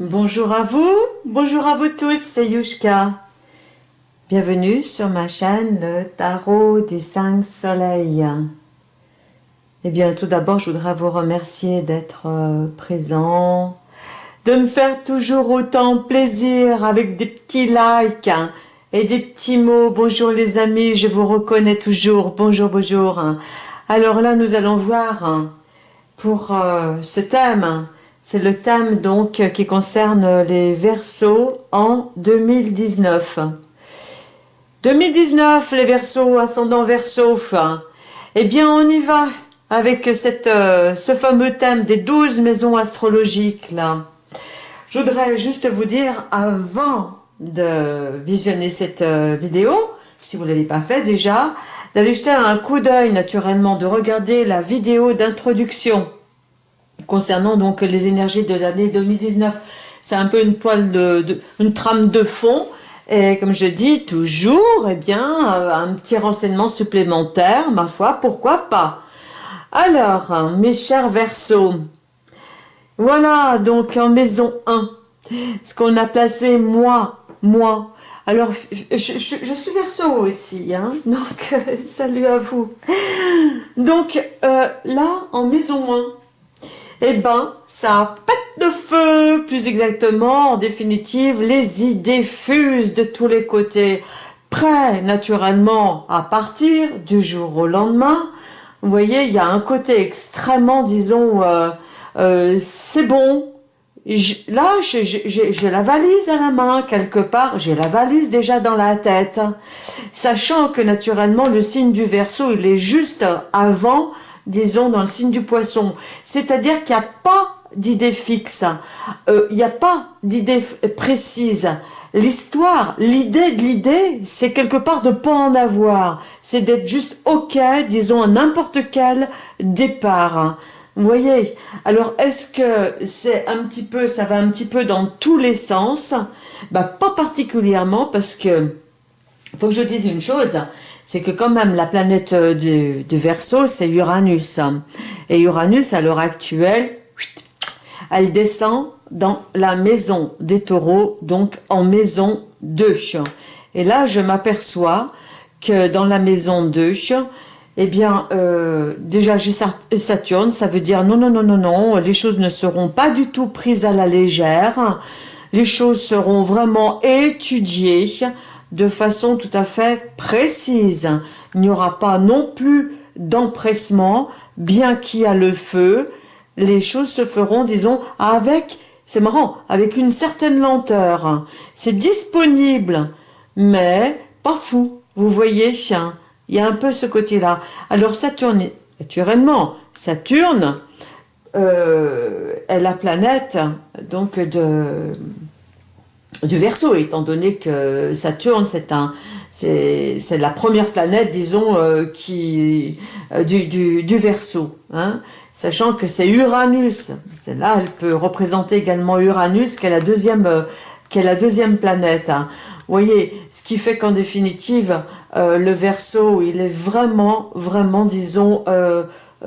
Bonjour à vous, bonjour à vous tous, c'est Yushka. Bienvenue sur ma chaîne Le Tarot des Cinq Soleils. Eh bien, tout d'abord, je voudrais vous remercier d'être euh, présent, de me faire toujours autant plaisir avec des petits likes et des petits mots. Bonjour les amis, je vous reconnais toujours. Bonjour, bonjour. Alors là, nous allons voir pour euh, ce thème. C'est le thème donc qui concerne les versos en 2019. 2019, les versos, ascendant verso. Eh bien, on y va avec euh, ce fameux thème des 12 maisons astrologiques là. Je voudrais juste vous dire, avant de visionner cette euh, vidéo, si vous ne l'avez pas fait déjà, d'aller jeter un coup d'œil naturellement, de regarder la vidéo d'introduction concernant donc les énergies de l'année 2019. C'est un peu une toile de, une trame de fond et comme je dis toujours, eh bien, euh, un petit renseignement supplémentaire, ma foi, pourquoi pas? Alors, mes chers Verseaux, voilà donc en maison 1, ce qu'on a placé moi, moi. Alors, je, suis Verseau aussi, hein, donc salut à vous. Donc, euh, là, en maison 1, eh ben, ça pète de feu, plus exactement, en définitive, les idées fusent de tous les côtés, prêts naturellement à partir du jour au lendemain. Vous voyez, il y a un côté extrêmement, disons, euh, euh, c'est bon, là, j'ai la valise à la main, quelque part, j'ai la valise déjà dans la tête, sachant que naturellement, le signe du Verseau, il est juste avant disons, dans le signe du poisson. C'est-à-dire qu'il n'y a pas d'idée fixe, euh, il n'y a pas d'idée précise. L'histoire, l'idée de l'idée, c'est quelque part de pas en avoir. C'est d'être juste OK, disons, à n'importe quel départ. Vous voyez? Alors, est-ce que c'est un petit peu, ça va un petit peu dans tous les sens? Bah, Pas particulièrement parce que, faut que je dise une chose, c'est que quand même la planète euh, du, du Verseau, c'est Uranus. Et Uranus, à l'heure actuelle, elle descend dans la maison des taureaux, donc en maison 2. Et là, je m'aperçois que dans la maison 2, eh bien, euh, déjà j'ai Saturne, ça veut dire non, non, non, non, non, les choses ne seront pas du tout prises à la légère, les choses seront vraiment étudiées, de façon tout à fait précise. Il n'y aura pas non plus d'empressement, bien qu'il y a le feu, les choses se feront, disons, avec, c'est marrant, avec une certaine lenteur. C'est disponible, mais pas fou. Vous voyez, chien, il y a un peu ce côté-là. Alors Saturne, naturellement, Saturne euh, est la planète donc de du Verseau, étant donné que Saturne, c'est un, c'est la première planète, disons, euh, qui euh, du, du, du Verseau, hein, sachant que c'est Uranus. C'est là, elle peut représenter également Uranus, qui est la deuxième, euh, est la deuxième planète. Hein. Vous voyez, ce qui fait qu'en définitive, le Verseau, il est vraiment, vraiment, disons,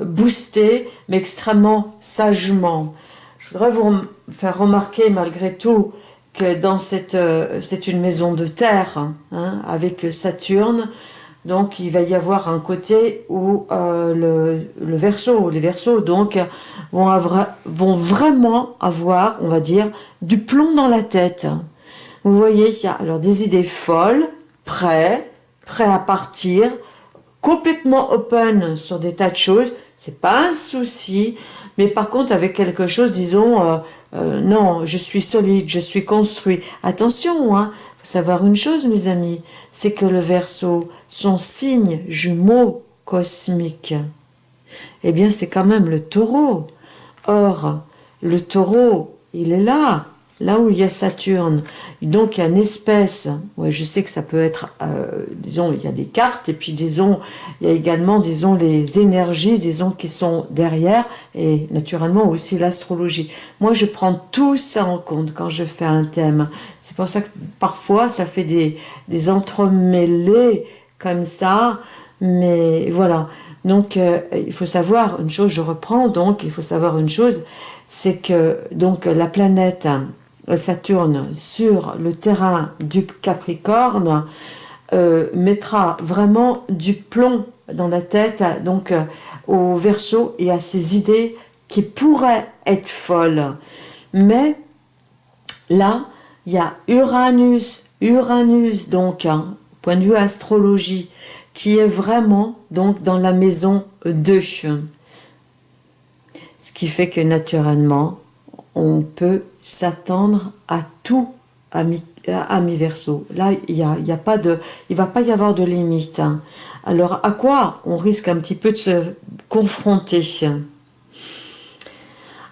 boosté, mais extrêmement sagement. Je voudrais vous faire remarquer, malgré tout, que dans cette, euh, c'est une maison de terre, hein, avec Saturne, donc il va y avoir un côté où euh, le, le verso, les versos donc vont, vont vraiment avoir, on va dire, du plomb dans la tête. Vous voyez, il y a alors des idées folles, prêts, prêts à partir, complètement open sur des tas de choses, c'est pas un souci, mais par contre avec quelque chose, disons, euh, euh, non, je suis solide, je suis construit. Attention, hein, faut savoir une chose, mes amis, c'est que le Verseau, son signe jumeau cosmique, eh bien, c'est quand même le taureau. Or, le taureau, il est là, là où il y a Saturne. Donc, il y a une espèce, je sais que ça peut être, euh, disons, il y a des cartes, et puis, disons, il y a également, disons, les énergies, disons, qui sont derrière, et naturellement aussi l'astrologie. Moi, je prends tout ça en compte quand je fais un thème. C'est pour ça que parfois, ça fait des, des entremêlés comme ça, mais voilà. Donc, euh, il faut savoir une chose, je reprends donc, il faut savoir une chose, c'est que donc la planète Saturne sur le terrain du Capricorne euh, mettra vraiment du plomb dans la tête donc euh, au Verseau et à ses idées qui pourraient être folles. Mais là, il y a Uranus, Uranus donc, hein, point de vue astrologie, qui est vraiment donc dans la maison 2. Ce qui fait que naturellement, on peut s'attendre à tout à mi-verso. Là, il y a, y a pas de, il va pas y avoir de limite. Hein. Alors, à quoi on risque un petit peu de se confronter?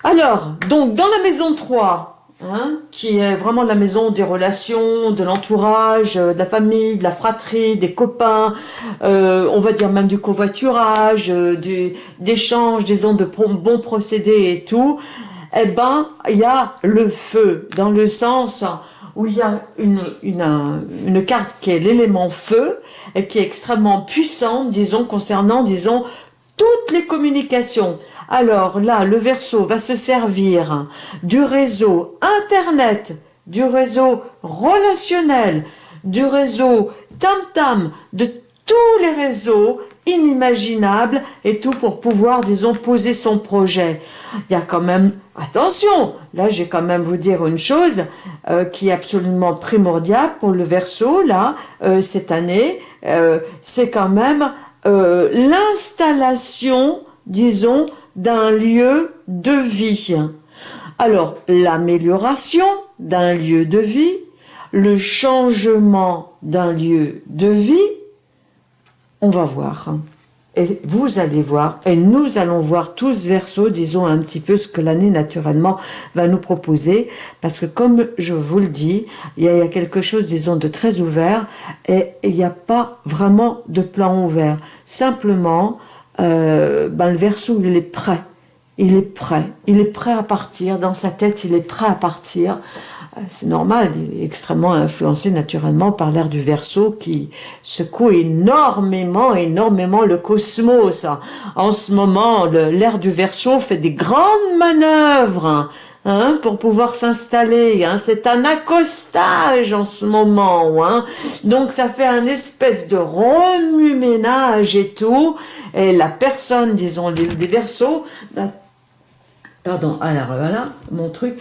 Alors, donc, dans la maison 3, Hein, qui est vraiment la maison des relations, de l'entourage, euh, de la famille, de la fratrie, des copains, euh, on va dire même du covoiturage, euh, du d'échange, disons, de bons procédés et tout, eh ben, il y a le feu, dans le sens où il y a une, carte qui est l'élément feu, et qui est extrêmement puissante, disons, concernant, disons, toutes les communications. Alors là, le verso va se servir du réseau Internet, du réseau relationnel, du réseau tam-tam, de tous les réseaux inimaginables et tout pour pouvoir, disons, poser son projet. Il y a quand même, attention, là j'ai quand même vous dire une chose euh, qui est absolument primordiale pour le verso, là, euh, cette année, euh, c'est quand même l'installation, disons, d'un lieu de vie. Alors, l'amélioration d'un lieu de vie, le changement d'un lieu de vie, on va voir. Et vous allez voir, et nous allons voir tous verso, disons un petit peu ce que l'année naturellement va nous proposer, parce que comme je vous le dis, il y a quelque chose, disons, de très ouvert, et il n'y a pas vraiment de plan ouvert. Simplement, euh, ben, le verso, il est prêt. Il est prêt. Il est prêt à partir. Dans sa tête, il est prêt à partir. Euh, c'est normal, il est extrêmement influencé naturellement par l'air du verso qui secoue énormément, énormément le cosmos. En ce moment, l'air du verso fait des grandes manœuvres hein, pour pouvoir s'installer. Hein. C'est un accostage en ce moment. Hein. Donc ça fait un espèce de remue-ménage et tout. Et la personne, disons, des versos, bah, pardon, alors voilà, mon truc,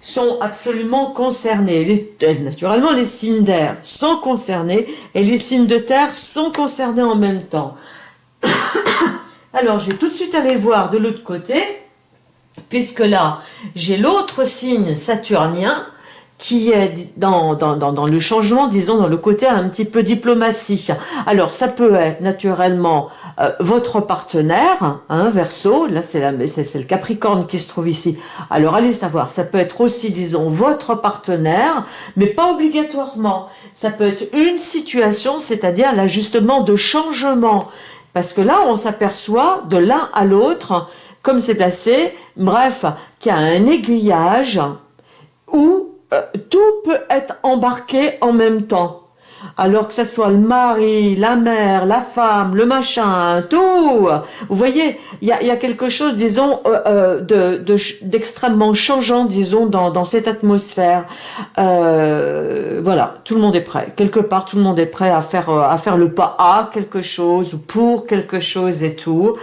sont absolument concernés. Euh, naturellement, les signes d'air sont concernés et les signes de terre sont concernés en même temps. Alors, je vais tout de suite aller voir de l'autre côté puisque là, j'ai l'autre signe saturnien qui est dans, dans, dans, le changement, disons, dans le côté un petit peu diplomatie. Alors, ça peut être naturellement euh, votre partenaire, hein, Verseau, là c'est le Capricorne qui se trouve ici. Alors, allez savoir, ça peut être aussi, disons, votre partenaire, mais pas obligatoirement. Ça peut être une situation, c'est-à-dire l'ajustement de changement. Parce que là, on s'aperçoit de l'un à l'autre comme c'est placé, bref, qu'il y a un aiguillage où euh, tout peut être embarqué en même temps. Alors que ce soit le mari, la mère, la femme, le machin, tout. Vous voyez, il y a, quelque chose, disons, euh, euh, d'extrêmement changeant, disons, dans, cette atmosphère. voilà, tout le monde est prêt. Quelque part, tout le monde est prêt à faire, à faire le pas à quelque chose, ou pour quelque chose et tout.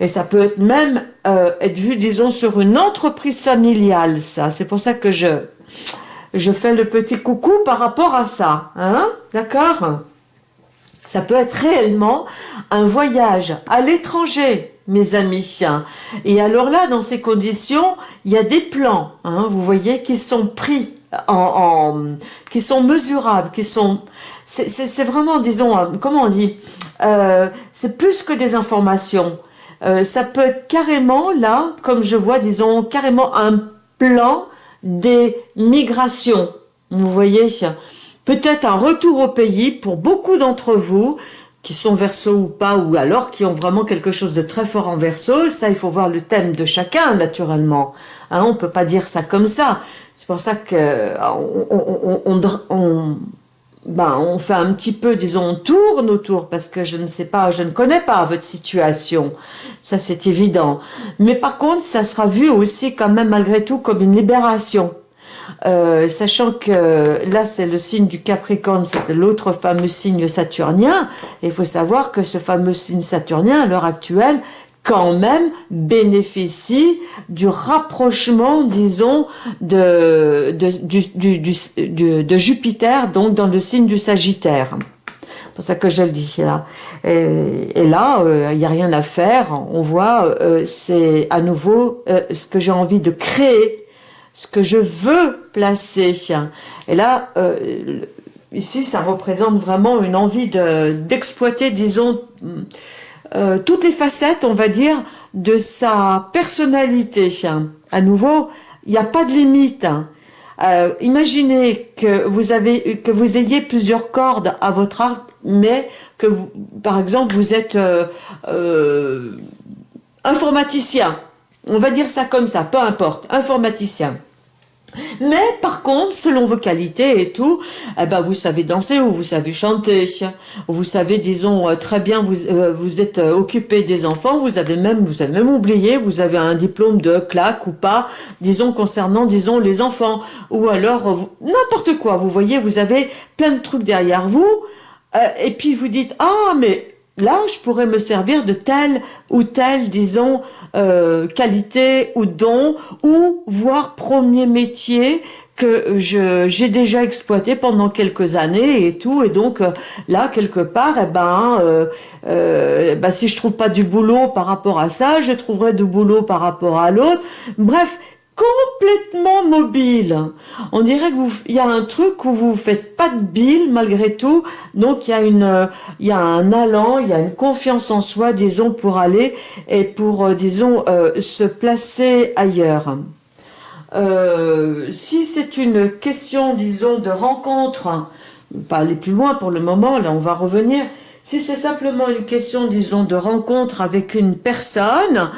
Et ça peut être même être vu, disons, sur une entreprise familiale, ça. C'est pour ça que je, je fais le petit coucou par rapport à ça. Hein D'accord? Ça peut être réellement un voyage à l'étranger, mes amis. Et alors là, dans ces conditions, il y a des plans, hein, vous voyez, qui sont pris en, qui sont mesurables, qui sont c'est vraiment, disons, euh, comment on dit, euh, c'est plus que des informations. Euh, ça peut être carrément là, comme je vois, disons, carrément un plan des migrations. Vous voyez Peut-être un retour au pays pour beaucoup d'entre vous qui sont verso ou pas, ou alors qui ont vraiment quelque chose de très fort en verso. Ça, il faut voir le thème de chacun, naturellement. Hein, on peut pas dire ça comme ça. C'est pour ça que on, on ben, on fait un petit peu, disons, on tourne autour parce que je ne sais pas, je ne connais pas votre situation. Ça, c'est évident. Mais par contre, ça sera vu aussi quand même malgré tout comme une libération. euh, sachant que là c'est le signe du Capricorne, c'est l'autre fameux signe saturnien. Il faut savoir que ce fameux signe saturnien, à l'heure actuelle, quand même bénéficie du rapprochement, disons, de, de, Jupiter, donc dans le signe du Sagittaire. C'est pour ça que je le dis là. Et, là, euh, il n'y a rien à faire. On voit, euh, c'est à nouveau euh, ce que j'ai envie de créer, ce que je veux placer. Et là, ici, ça représente vraiment une envie d'exploiter, disons, toutes les facettes, on va dire, de sa personnalité. À nouveau, il n'y a pas de limite. imaginez que vous, avez, que vous ayez plusieurs cordes à votre arc, mais que par exemple, vous êtes euh, euh, informaticien. On va dire ça comme ça, peu importe, informaticien. Mais par contre, selon vos qualités et tout, eh ben vous savez danser ou vous savez chanter, ou vous savez, disons euh, très bien, vous vous êtes occupé des enfants, vous avez même vous avez même oublié, vous avez un diplôme de claque ou pas, disons concernant disons les enfants, ou alors n'importe quoi. Vous voyez, vous avez plein de trucs derrière vous. Euh, et puis vous dites, ah, mais là, je pourrais me servir de telle ou telle, disons, euh, qualité ou don, ou voire premier métier que j'ai déjà exploité pendant quelques années et tout, et donc euh, là, quelque part, eh ben, euh, ben, si je trouve pas du boulot par rapport à ça, je trouverai du boulot par rapport à l'autre. Bref, complètement mobile. On dirait que vous, il y a un truc où vous faites pas de bile malgré tout. Donc il y a une, il y a un allant, il y a une confiance en soi, disons, pour aller et pour, euh, disons, euh, se placer ailleurs. Euh, si c'est une question, disons, de rencontre, pas aller plus loin pour le moment, là on va revenir. Si c'est simplement une question, disons, de rencontre avec une personne,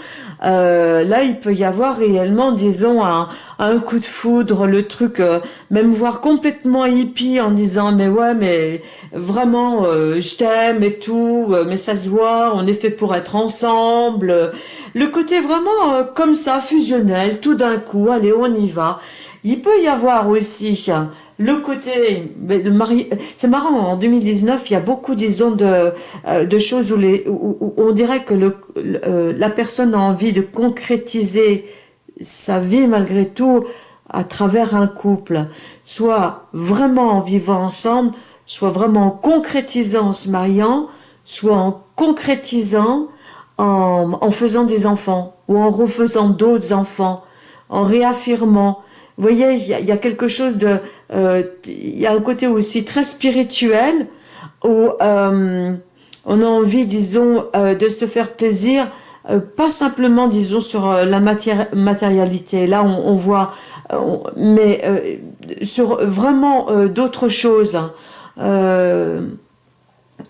euh, là il peut y avoir réellement, disons, un, un coup de foudre, le truc, euh, même voir complètement hippie en disant mais ouais mais vraiment euh, je t'aime et tout, mais ça se voit, on est fait pour être ensemble. Le côté vraiment comme ça, fusionnel, tout d'un coup, allez on y va. Il peut y avoir aussi le côté, c'est marrant, en 2019, il y a beaucoup, disons, de, euh, choses où, on dirait que euh, la personne a envie de concrétiser sa vie malgré tout à travers un couple, soit vraiment en vivant ensemble, soit vraiment en concrétisant en se mariant, soit en concrétisant en faisant des enfants ou en refaisant d'autres enfants, en réaffirmant, vous voyez, il y, a, quelque chose de... Euh, il y a un côté aussi très spirituel où euh, on a envie, disons, euh, de se faire plaisir, pas simplement, disons, sur la matière, matérialité. Là, on, voit, mais sur vraiment d'autres choses.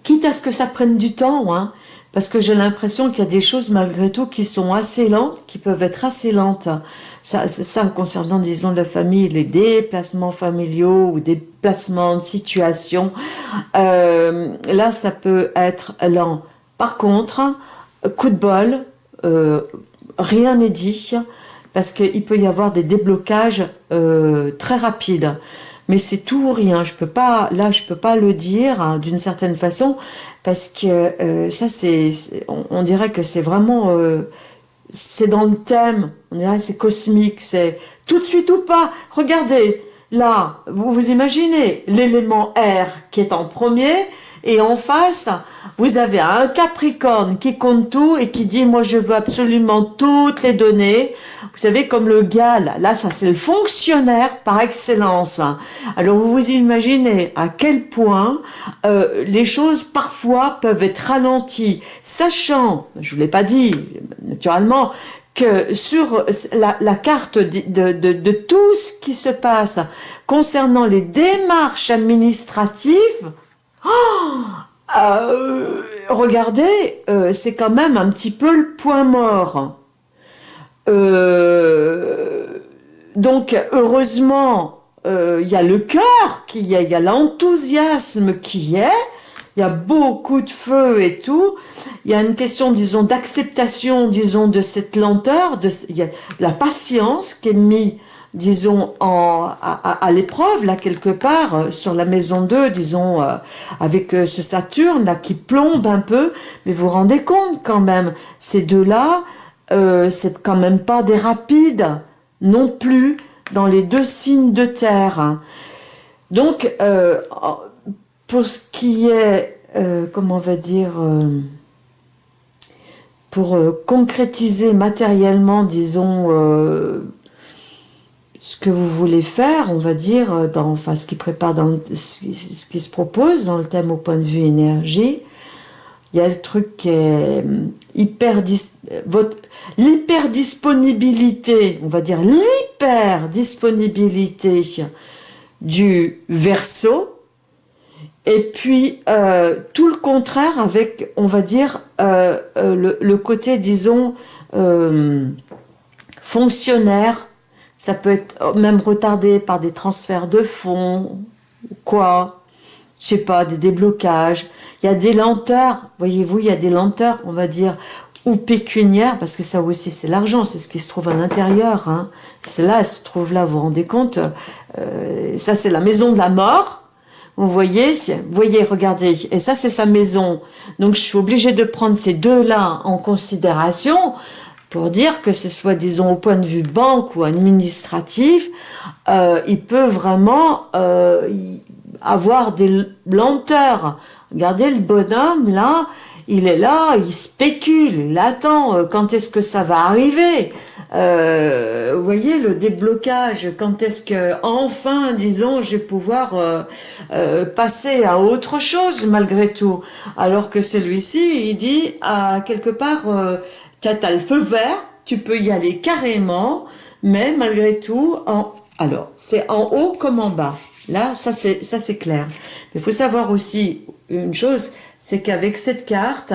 quitte à ce que ça prenne du temps, hein, parce que j'ai l'impression qu'il y a des choses malgré tout qui sont assez lentes, qui peuvent être assez lentes. Ça, concernant, disons, la famille, les déplacements familiaux ou des placements de situation. Euh, là, ça peut être lent. Par contre, coup de bol, euh, rien n'est dit, parce qu'il peut y avoir des déblocages euh, très rapides mais c'est tout ou rien. Je peux pas, là, je peux pas le dire hein, d'une certaine façon parce que euh, ça, c'est, on, dirait que c'est vraiment, euh, c'est dans le thème. On dirait c'est cosmique, c'est tout de suite ou pas. Regardez, là, vous vous imaginez l'élément R qui est en premier et en face, vous avez un Capricorne qui compte tout et qui dit, moi je veux absolument toutes les données. Vous savez, comme le gars, là, ça c'est le fonctionnaire par excellence. Alors vous vous imaginez à quel point euh, les choses parfois peuvent être ralenties, sachant, je vous l'ai pas dit, naturellement, que sur la, carte de, tout ce qui se passe concernant les démarches administratives, oh, euh, regardez, euh, c'est quand même un petit peu le point mort. Euh, donc, heureusement, il y a le cœur, il y a, l'enthousiasme qui est, il y a beaucoup de feu et tout. Il y a une question, disons, d'acceptation, disons, de cette lenteur, de, la patience qui est mise disons, en, à, l'épreuve, là, quelque part, euh, sur la maison 2, disons, euh, avec euh, ce Saturne, là, qui plombe un peu, mais vous vous rendez compte, quand même, ces deux-là, c'est quand même pas des rapides, non plus, dans les deux signes de terre. Donc, pour ce qui est, comment on va dire pour concrétiser matériellement, disons, ce que vous voulez faire, on va dire, euh, dans, enfin, ce qui prépare, dans ce qui se propose dans le thème au point de vue énergie, il y a le truc qui est euh, hyper, votre, l'hyper disponibilité, on va dire l'hyper disponibilité du verso, et puis euh, tout le contraire avec, on va dire, le, le, côté, disons, fonctionnaire, ça peut être même retardé par des transferts de fonds, quoi, je sais pas, des déblocages. Il y a des lenteurs, voyez-vous, il y a des lenteurs, on va dire, ou pécuniaires, parce que ça aussi c'est l'argent, c'est ce qui se trouve à l'intérieur. Hein. C'est là, elle se trouve là, vous vous rendez compte euh, Ça c'est la maison de la mort, vous voyez, voyez, regardez, et ça c'est sa maison. Donc je suis obligée de prendre ces deux-là en considération pour dire que ce soit, disons, au point de vue banque ou administratif, euh, il peut vraiment euh, avoir des lenteurs. Regardez le bonhomme, là, il est là, il spécule, il attend, euh, quand est-ce que ça va arriver? Vous voyez le déblocage, quand est-ce que enfin, disons, je vais pouvoir passer à autre chose malgré tout, alors que celui-ci, il dit à quelque part, tu as, le feu vert, tu peux y aller carrément, mais malgré tout, en, alors, c'est en haut comme en bas. Là, ça c'est ça c'est clair. Il faut savoir aussi une chose, c'est qu'avec cette carte,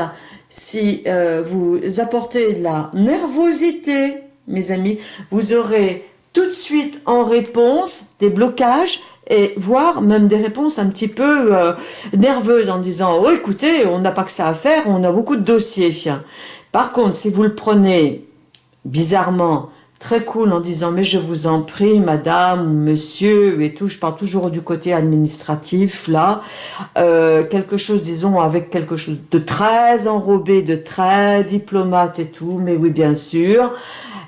si euh, vous apportez de la nervosité, mes amis, vous aurez tout de suite en réponse des blocages et voire même des réponses un petit peu euh, nerveuses en disant « Oh, écoutez, on n'a pas que ça à faire, on a beaucoup de dossiers. » Par contre, si vous le prenez bizarrement, très cool en disant mais je vous en prie madame monsieur et tout, je parle toujours du côté administratif là, euh, quelque chose disons avec quelque chose de très enrobé, de très diplomate et tout, mais oui bien sûr,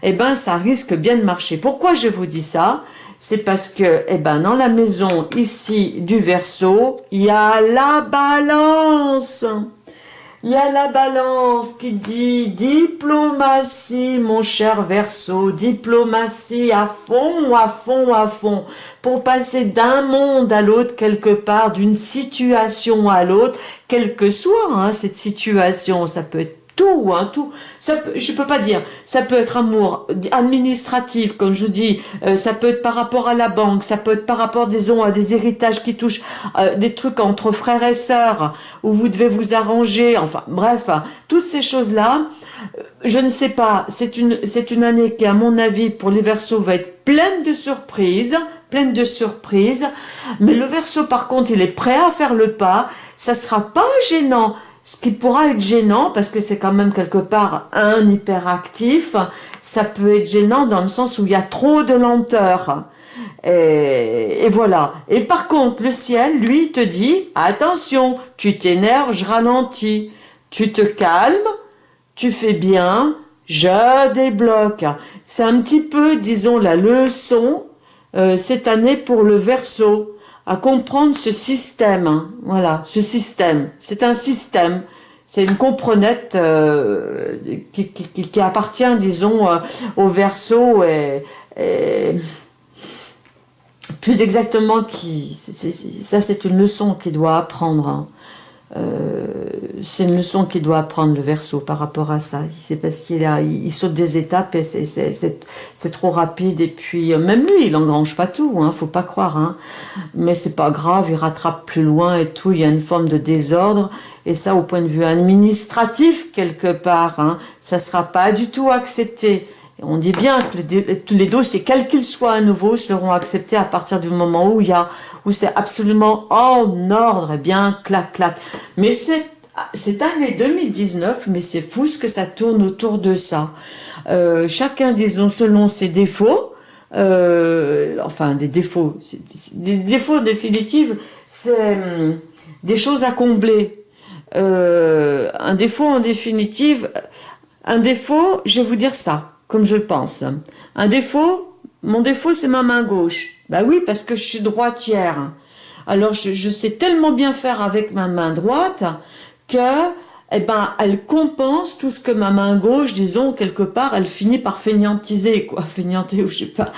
eh ben ça risque bien de marcher. Pourquoi je vous dis ça? C'est parce que, eh ben, dans la maison ici du verso, il y a la balance. Il y a la balance qui dit diplomatie, mon cher Verseau, diplomatie à fond, à fond, à fond, pour passer d'un monde à l'autre quelque part, d'une situation à l'autre, quelle que soit hein, cette situation, ça peut être tout, hein, tout. Ça je peux pas dire. Ça peut être amour administratif, comme je vous dis. Euh, ça peut être par rapport à la banque. Ça peut être par rapport, disons, à des héritages qui touchent euh, des trucs entre frères et sœurs, où vous devez vous arranger. Enfin, bref, hein, toutes ces choses-là. Euh, je ne sais pas. C'est une, c'est une année qui, à mon avis, pour les Verseaux, va être pleine de surprises, pleine de surprises. Mais le Verseau, par contre, il est prêt à faire le pas. Ça sera pas gênant ce qui pourra être gênant, parce que c'est quand même quelque part un hyperactif, ça peut être gênant dans le sens où il y a trop de lenteur. Et, voilà. Et par contre, le ciel, lui, te dit, attention, tu t'énerves, je ralentis. Tu te calmes, tu fais bien, je débloque. C'est un petit peu, disons, la leçon euh, cette année pour le verso à comprendre ce système. Hein. Voilà, ce système. C'est un système. C'est une comprenette euh, qui, qui, appartient, disons, euh, au verso et, plus exactement, qui, ça c'est une leçon qu'il doit apprendre. Euh, c'est une leçon qu'il doit apprendre le verso par rapport à ça. C'est parce qu'il a, il, saute des étapes et c'est trop rapide. Et puis euh, même lui, il engrange pas tout, hein, faut pas croire. Hein. Mais c'est pas grave, il rattrape plus loin et tout. Il y a une forme de désordre et ça, au point de vue administratif quelque part, hein, ça sera pas du tout accepté. On dit bien que les, les dossiers, quels qu'ils soient à nouveau, seront acceptés à partir du moment où il y a, où c'est absolument en ordre, et bien clac clac. Mais c'est cette année 2019, mais c'est fou ce que ça tourne autour de ça. Euh, chacun, disons, selon ses défauts, euh, enfin des défauts, des défauts définitifs, c'est hum, des choses à combler. Euh, un défaut en définitive, un défaut, je vais vous dire ça, comme je pense. Un défaut, mon défaut c'est ma main gauche. Bah oui, parce que je suis droitière. Alors je, je sais tellement bien faire avec ma main droite que eh ben, elle compense tout ce que ma main gauche, disons, quelque part, elle finit par fainéantiser, quoi, fainéanter ou je sais pas.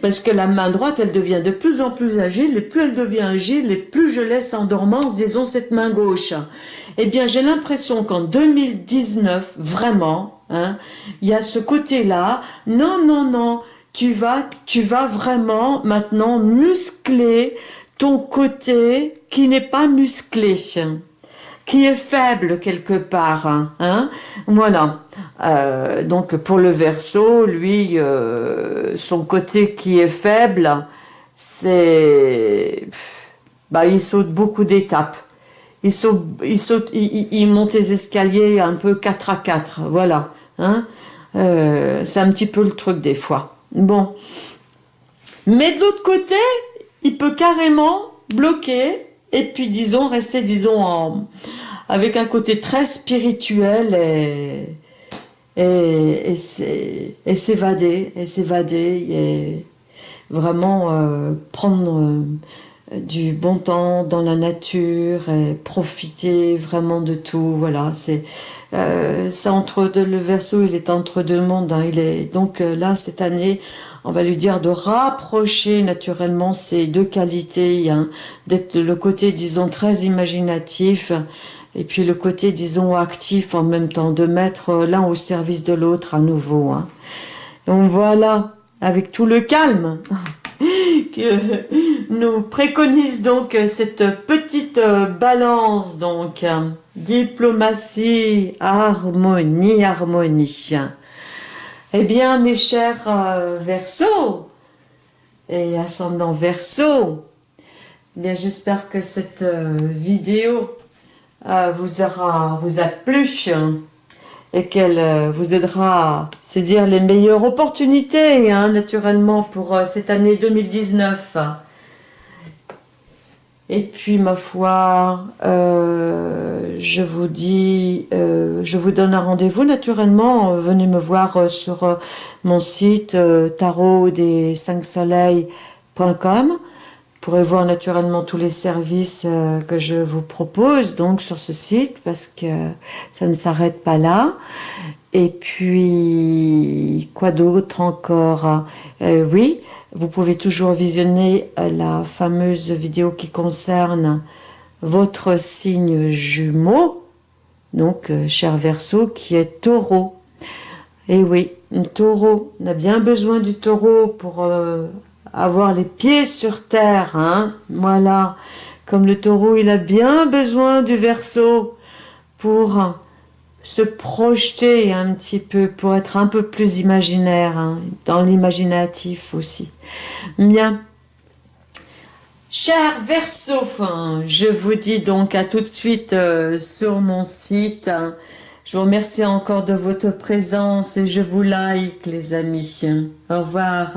Parce que la main droite, elle devient de plus en plus agile, et plus elle devient agile, et plus je laisse en dormance, disons, cette main gauche. Eh bien, j'ai l'impression qu'en 2019, vraiment, hein, il y a ce côté-là, non, non, non, tu vas, tu vas vraiment maintenant muscler ton côté qui n'est pas musclé qui est faible quelque part. Hein, voilà. Euh, donc pour le verso, lui, euh, son côté qui est faible, c'est... Bah, il saute beaucoup d'étapes. Il saute, il saute, il, monte les escaliers un peu 4 à 4, voilà. Hein euh, c'est un petit peu le truc des fois. Bon. Mais de l'autre côté, il peut carrément bloquer et puis disons rester disons avec un côté très spirituel et et, s'évader et s'évader et vraiment euh, prendre du bon temps dans la nature et profiter vraiment de tout voilà c'est euh, entre le verso il est entre deux mondes hein, il est donc là cette année on va lui dire de rapprocher naturellement ces deux qualités, hein, d'être le côté, disons, très imaginatif, et puis le côté, disons, actif en même temps, de mettre l'un au service de l'autre à nouveau. Hein. Donc voilà, avec tout le calme nous préconise donc cette petite balance, donc diplomatie, harmonie, harmonie. Eh bien, mes chers euh, Verseaux et ascendant Verseau, eh bien, j'espère que cette euh, vidéo euh, vous aura vous a plu et qu'elle vous aidera à saisir les meilleures opportunités, hein, naturellement, pour cette année 2019. Et puis, ma foi, euh, je vous dis, euh, je vous donne un rendez-vous naturellement. Venez me voir euh, sur mon site tarot des 5 soleils.com. Pourrez voir naturellement tous les services que je vous propose donc sur ce site parce que ça ne s'arrête pas là. Et puis, quoi d'autre encore Oui, vous pouvez toujours visionner euh, la fameuse vidéo qui concerne votre signe jumeau, donc euh, cher Verseau, qui est taureau. Et oui, taureau, on a bien besoin du taureau pour euh, avoir les pieds sur terre, hein voilà. Comme le taureau, il a bien besoin du Verseau pour se projeter un petit peu pour être un peu plus imaginaire, hein, dans l'imaginatif aussi. Bien. Cher Verseau, je vous dis donc à tout de suite euh, sur mon site. Je vous remercie encore de votre présence et je vous like les amis. Au revoir.